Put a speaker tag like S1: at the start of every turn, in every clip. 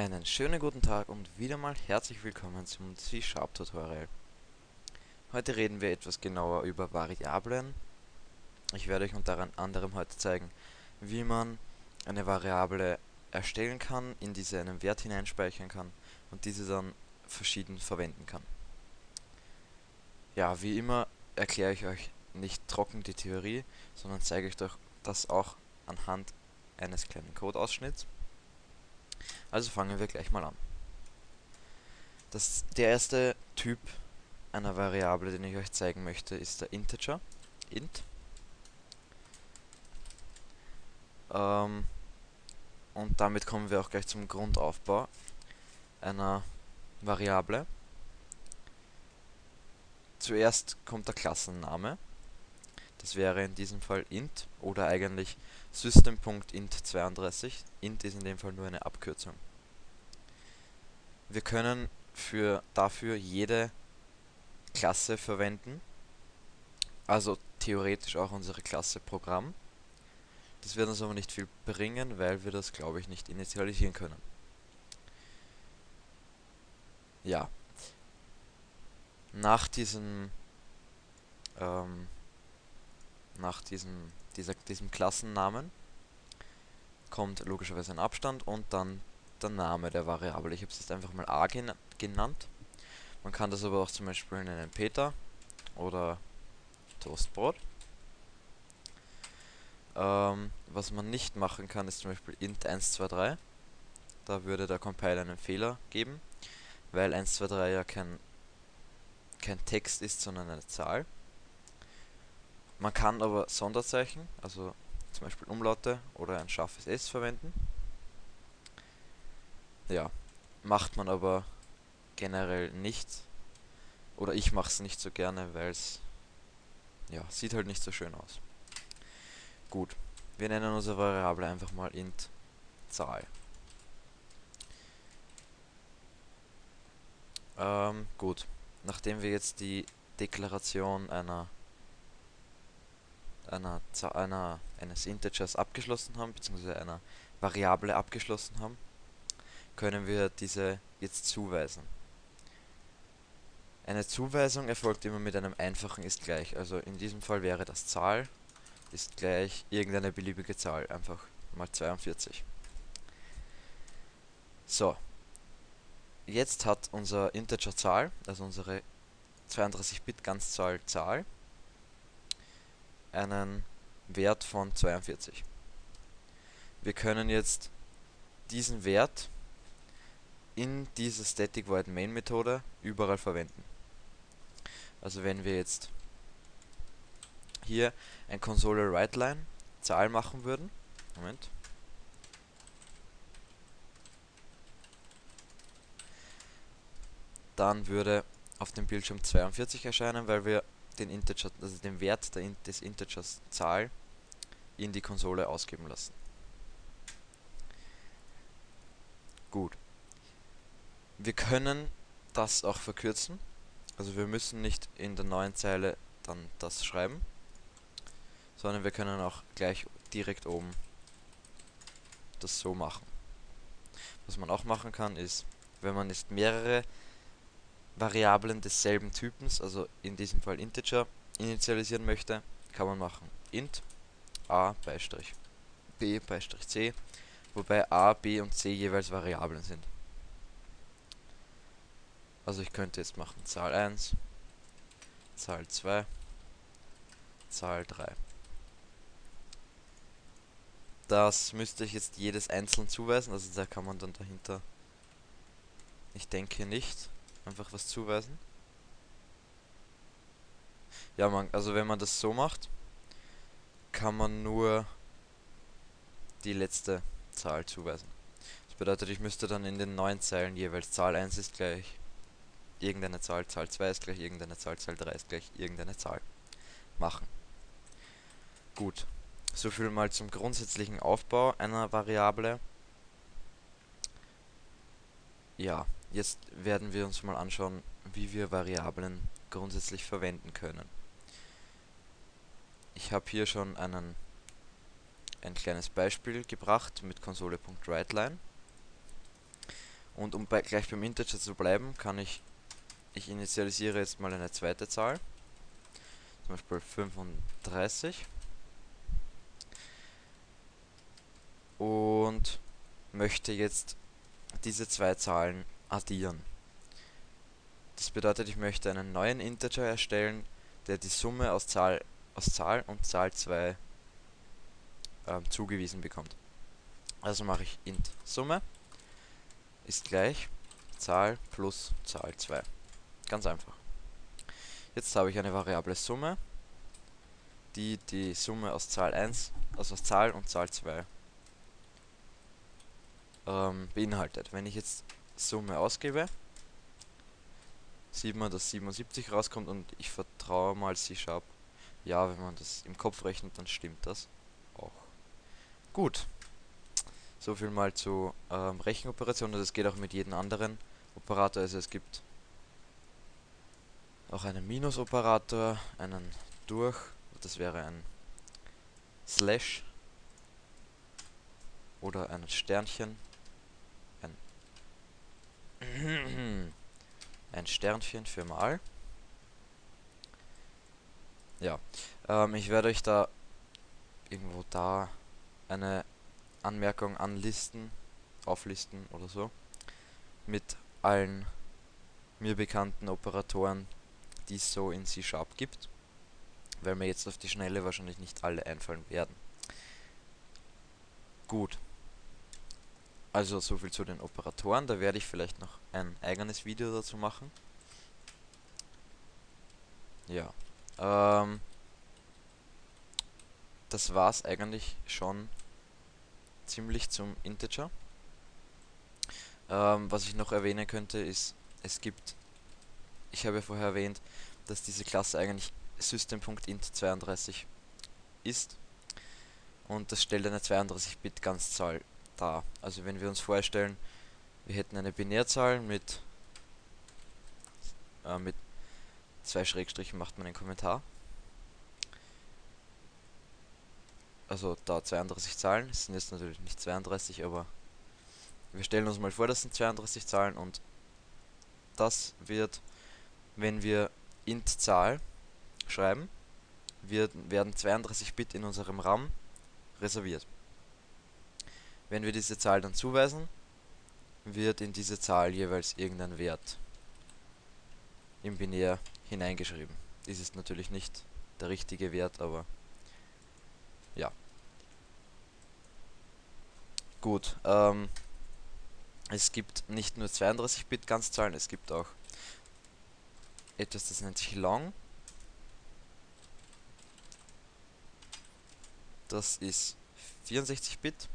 S1: Einen schönen guten Tag und wieder mal herzlich willkommen zum C-Sharp Tutorial. Heute reden wir etwas genauer über Variablen. Ich werde euch unter anderem heute zeigen, wie man eine Variable erstellen kann, in diese einen Wert hineinspeichern kann und diese dann verschieden verwenden kann. Ja, wie immer erkläre ich euch nicht trocken die Theorie, sondern zeige euch doch das auch anhand eines kleinen Codeausschnitts. Also fangen wir gleich mal an. Das, der erste Typ einer Variable, den ich euch zeigen möchte, ist der Integer. int. Ähm, und damit kommen wir auch gleich zum Grundaufbau einer Variable. Zuerst kommt der Klassenname. Das wäre in diesem Fall int oder eigentlich System.int32. int ist in dem Fall nur eine Abkürzung. Wir können für dafür jede Klasse verwenden, also theoretisch auch unsere Klasse Programm. Das wird uns aber nicht viel bringen, weil wir das, glaube ich, nicht initialisieren können. Ja. Nach diesem ähm, nach diesem, dieser, diesem Klassennamen kommt logischerweise ein Abstand und dann der Name der Variable. Ich habe es jetzt einfach mal a gen genannt. Man kann das aber auch zum Beispiel nennen Peter oder Toastbrot. Ähm, was man nicht machen kann, ist zum Beispiel int 123. Da würde der Compiler einen Fehler geben, weil 123 ja kein, kein Text ist, sondern eine Zahl. Man kann aber Sonderzeichen, also zum Beispiel Umlaute oder ein scharfes S verwenden. Ja, macht man aber generell nicht. Oder ich mache es nicht so gerne, weil es ja, sieht halt nicht so schön aus. Gut, wir nennen unsere Variable einfach mal int Zahl. Ähm, gut, nachdem wir jetzt die Deklaration einer einer, einer, eines Integers abgeschlossen haben, beziehungsweise einer Variable abgeschlossen haben, können wir diese jetzt zuweisen. Eine Zuweisung erfolgt immer mit einem einfachen ist gleich, also in diesem Fall wäre das Zahl ist gleich irgendeine beliebige Zahl, einfach mal 42. So, jetzt hat unser Integer Zahl, also unsere 32-Bit Ganzzahl Zahl, einen Wert von 42. Wir können jetzt diesen Wert in dieser Static Void Main Methode überall verwenden. Also wenn wir jetzt hier ein Console WriteLine Zahl machen würden, Moment, dann würde auf dem Bildschirm 42 erscheinen, weil wir den Integer, also den Wert der, des Integers Zahl in die Konsole ausgeben lassen. Gut. Wir können das auch verkürzen. Also wir müssen nicht in der neuen Zeile dann das schreiben, sondern wir können auch gleich direkt oben das so machen. Was man auch machen kann ist, wenn man jetzt mehrere Variablen desselben Typens, also in diesem Fall Integer, initialisieren möchte, kann man machen int a b c, wobei a, b und c jeweils Variablen sind. Also ich könnte jetzt machen Zahl 1, Zahl 2, Zahl 3. Das müsste ich jetzt jedes einzeln zuweisen, also da kann man dann dahinter, ich denke nicht, einfach was zuweisen. Ja, man, also wenn man das so macht, kann man nur die letzte Zahl zuweisen. Das bedeutet, ich müsste dann in den neun Zeilen jeweils Zahl 1 ist gleich irgendeine Zahl, Zahl 2 ist gleich irgendeine Zahl, Zahl 3 ist gleich irgendeine Zahl machen. Gut, so viel mal zum grundsätzlichen Aufbau einer Variable. Ja, Jetzt werden wir uns mal anschauen, wie wir Variablen grundsätzlich verwenden können. Ich habe hier schon einen, ein kleines Beispiel gebracht mit Konsole.WriteLine. Und um bei, gleich beim Integer zu bleiben, kann ich, ich initialisiere jetzt mal eine zweite Zahl. Zum Beispiel 35. Und möchte jetzt diese zwei Zahlen addieren. Das bedeutet, ich möchte einen neuen Integer erstellen, der die Summe aus Zahl, aus Zahl und Zahl 2 ähm, zugewiesen bekommt. Also mache ich int Summe ist gleich Zahl plus Zahl 2. Ganz einfach. Jetzt habe ich eine Variable Summe, die die Summe aus Zahl 1, also aus Zahl und Zahl 2 ähm, beinhaltet. Wenn ich jetzt Summe ausgebe, sieht man, dass 77 rauskommt und ich vertraue mal C-Sharp. Ja, wenn man das im Kopf rechnet, dann stimmt das auch. Gut. So viel mal zu ähm, Rechenoperationen. Das geht auch mit jedem anderen Operator. Also es gibt auch einen Minus-Operator, einen durch, das wäre ein Slash oder ein Sternchen, ein Sternchen für mal. Ja, ähm, ich werde euch da irgendwo da eine Anmerkung anlisten, auflisten oder so, mit allen mir bekannten Operatoren, die es so in C-Sharp gibt, weil mir jetzt auf die Schnelle wahrscheinlich nicht alle einfallen werden. Gut. Also so viel zu den Operatoren, da werde ich vielleicht noch ein eigenes Video dazu machen. Ja. Ähm, das war's eigentlich schon ziemlich zum Integer. Ähm, was ich noch erwähnen könnte ist, es gibt, ich habe ja vorher erwähnt, dass diese Klasse eigentlich System.int32 ist und das stellt eine 32-Bit Dar. Also wenn wir uns vorstellen, wir hätten eine Binärzahl mit äh, mit zwei Schrägstrichen macht man einen Kommentar also da 32 Zahlen, es sind jetzt natürlich nicht 32, aber wir stellen uns mal vor, das sind 32 Zahlen und das wird, wenn wir int Zahl schreiben, wird, werden 32 Bit in unserem RAM reserviert. Wenn wir diese Zahl dann zuweisen, wird in diese Zahl jeweils irgendein Wert im Binär hineingeschrieben. Dies ist natürlich nicht der richtige Wert, aber ja. Gut, ähm, es gibt nicht nur 32-Bit Ganzzahlen, es gibt auch etwas, das nennt sich Long. Das ist 64-Bit.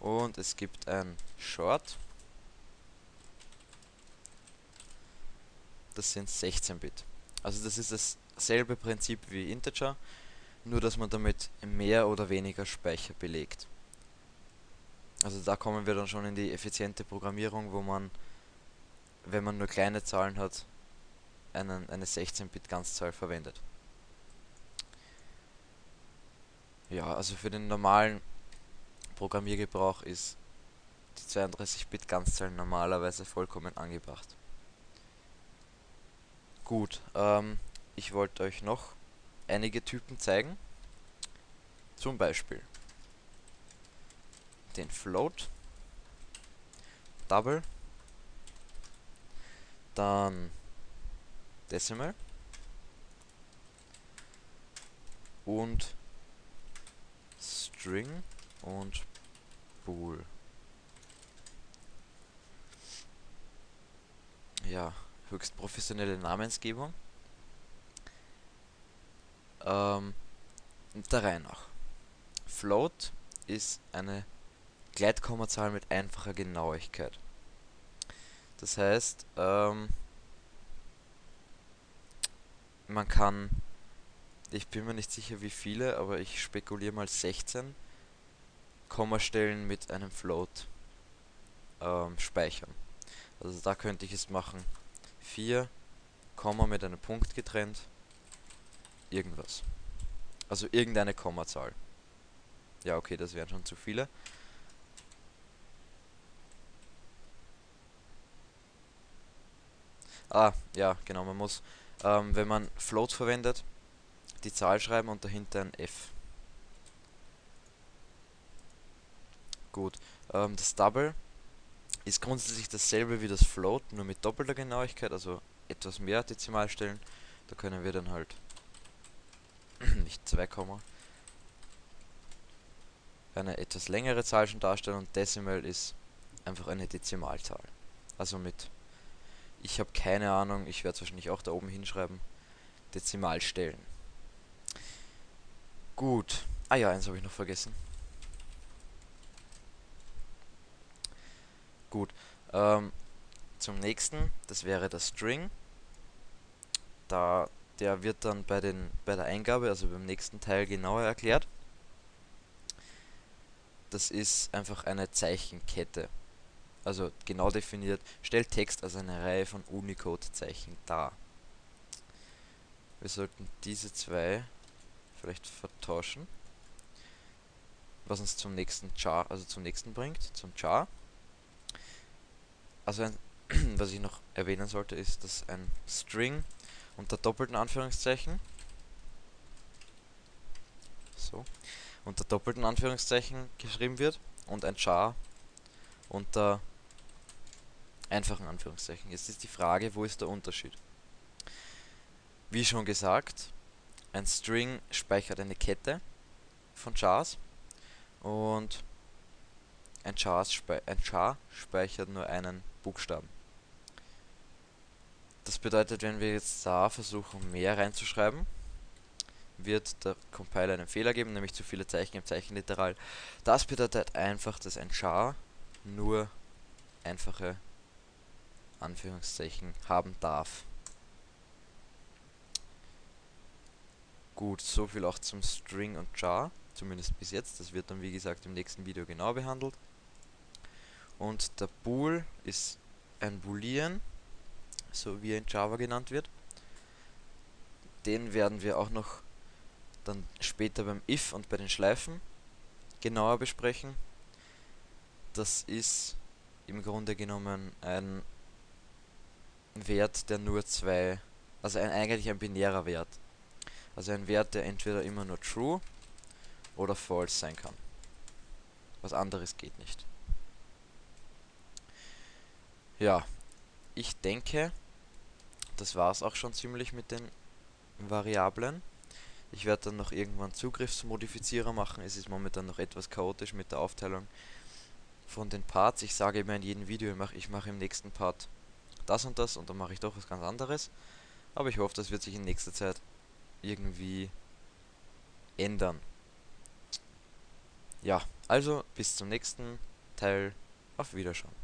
S1: Und es gibt ein Short. Das sind 16-Bit. Also das ist dasselbe Prinzip wie Integer, nur dass man damit mehr oder weniger Speicher belegt. Also da kommen wir dann schon in die effiziente Programmierung, wo man, wenn man nur kleine Zahlen hat, einen, eine 16-Bit Ganzzahl verwendet. Ja, also für den normalen Programmiergebrauch ist die 32-Bit Ganzzahl normalerweise vollkommen angebracht. Gut, ähm, ich wollte euch noch einige Typen zeigen. Zum Beispiel den Float, Double, dann Decimal und String und Bool. Ja, höchst professionelle Namensgebung. Ähm, der Reihe nach. Float ist eine Gleitkommazahl mit einfacher Genauigkeit. Das heißt, ähm, man kann, ich bin mir nicht sicher wie viele, aber ich spekuliere mal 16 Kommastellen mit einem Float ähm, speichern. Also da könnte ich es machen. 4, Komma mit einem Punkt getrennt. Irgendwas. Also irgendeine Kommazahl. Ja, okay, das wären schon zu viele. Ah, ja, genau, man muss, ähm, wenn man Float verwendet, die Zahl schreiben und dahinter ein F. Gut, ähm, das Double ist grundsätzlich dasselbe wie das Float, nur mit doppelter Genauigkeit, also etwas mehr Dezimalstellen. Da können wir dann halt nicht 2, eine etwas längere Zahl schon darstellen und Decimal ist einfach eine Dezimalzahl. Also mit, ich habe keine Ahnung, ich werde es wahrscheinlich auch da oben hinschreiben, Dezimalstellen. Gut. Ah ja, eins habe ich noch vergessen. Gut. Ähm, zum nächsten, das wäre der String. Da, der wird dann bei, den, bei der Eingabe, also beim nächsten Teil genauer erklärt. Das ist einfach eine Zeichenkette. Also genau definiert, stellt Text als eine Reihe von Unicode-Zeichen dar. Wir sollten diese zwei vielleicht vertauschen. Was uns zum nächsten Char, also zum nächsten bringt, zum Char. Also ein, was ich noch erwähnen sollte, ist, dass ein String unter doppelten Anführungszeichen so unter doppelten Anführungszeichen geschrieben wird und ein Char unter einfachen Anführungszeichen. Jetzt ist die Frage, wo ist der Unterschied? Wie schon gesagt, ein String speichert eine Kette von Chars und ein, Chars spe ein Char speichert nur einen Buchstaben. Das bedeutet, wenn wir jetzt da versuchen mehr reinzuschreiben, wird der Compiler einen Fehler geben, nämlich zu viele Zeichen im Zeichenliteral. Das bedeutet einfach, dass ein Char nur einfache Anführungszeichen haben darf. Gut, so viel auch zum String und Char, zumindest bis jetzt. Das wird dann wie gesagt im nächsten Video genau behandelt. Und der Bool ist ein Boolean, so wie er in Java genannt wird. Den werden wir auch noch dann später beim if und bei den Schleifen genauer besprechen. Das ist im Grunde genommen ein Wert, der nur zwei, also ein, eigentlich ein binärer Wert. Also ein Wert, der entweder immer nur true oder false sein kann. Was anderes geht nicht. Ja, ich denke, das war es auch schon ziemlich mit den Variablen. Ich werde dann noch irgendwann Zugriffsmodifizierer machen. Es ist momentan noch etwas chaotisch mit der Aufteilung von den Parts. Ich sage immer in jedem Video, ich mache im nächsten Part das und das und dann mache ich doch was ganz anderes. Aber ich hoffe, das wird sich in nächster Zeit irgendwie ändern. Ja, also bis zum nächsten Teil. Auf Wiederschauen.